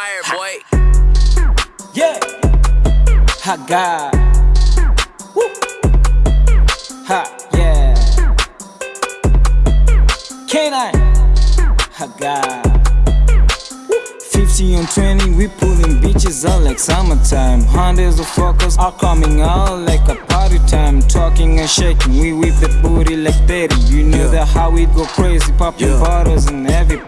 fire, boy. Yeah. Ha God. Woo. Ha yeah. K9. Ha God. 50 on 20, we pulling bitches out like summertime. Hundreds of fuckers are coming out like a party time. Talking and shaking, we whip the booty like 30. You know Yeah. that how we go crazy, popping Yeah. bottles in every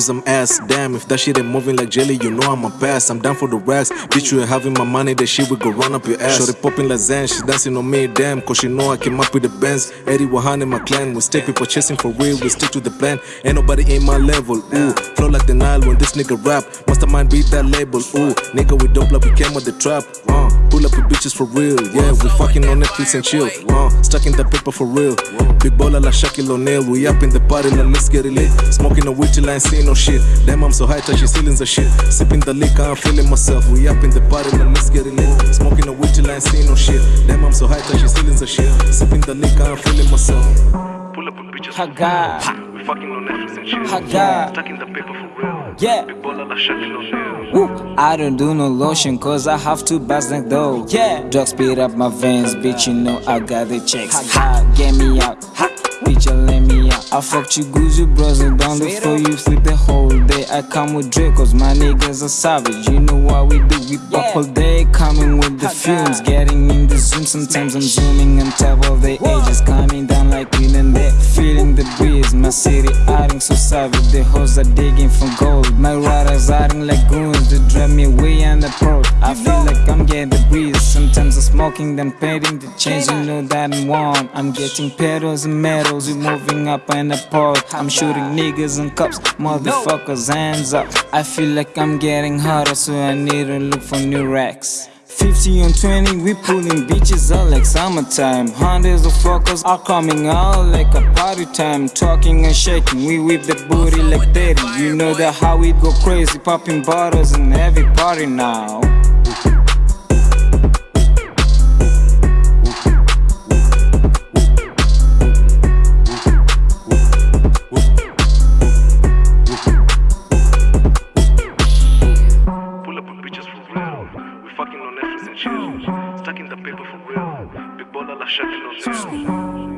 that some ass. Damn, if that shit ain't moving like jelly, you know I'm a pass. I'm down for the rest. Bitch, you ain't having my money, that shit will go run up your ass. Shorty popping like Zen, she dancing on me, damn. Cause she know I came up with the bands. Eddie Wahan and my clan. We stay people chasing for real, we stick to the plan. Ain't nobody in my level, ooh. Flow like the Nile when this nigga rap. Mastermind beat that label, ooh. Nigga, we dope like we came with the trap, uh. Pull up with bitches for real, yeah. We fucking on Netflix and chill, uh. Stuck in the paper for real. Big baller like Shaquille O'Neal. We up in the party, like let's get it lit. Smoking a weed till I ain't see no shit. Damn, I'm so high, touching ceilings and shit. Sipping the liquor, I'm feeling myself. We up in the party, like let's get it lit. Smoking a weed till I ain't see no shit. Damn, I'm so high, touching ceilings and shit. Sipping the liquor, I'm feeling myself. Pull up with bitches Ha God. We fucking on Netflix and chill. Ha God. Stuck in the paper for real. Yeah. Big baller like Shaquille O'Neal. Woo. I don't do no lotion cause I have to bust like though. Yeah. Drugs speed up my veins, bitch. You know I got the checks. Ha, get me out. Ha. Bitch, you let me out. I fucked you good, you and down before you sleep the whole day. I come with Drake, cause my niggas are savage. You know what we do, we pop all day. Coming with the fumes, getting in the zoom. Sometimes I'm zooming on top of the edges. Coming down like and. Feeling the breeze, my city adding so savage. The hoes are digging for gold. My riders adding like goons. They drive me way the road. I feel like I'm getting the breeze. Sometimes I'm smoking, then painting the change You know that I'm one. I'm getting pedals and medals. We moving up and apart. I'm shooting niggas and cops. Motherfuckers, hands up. I feel like I'm getting hotter, so I need to look for new racks. 50 and 20, we pulling bitches out like summertime. Hundreds of fuckers are coming out like a party time. Talking and shaking, we whip the booty like 30. You know that how we go crazy, popping bottles in every party now. me, for real. Big ball, like Chevy, no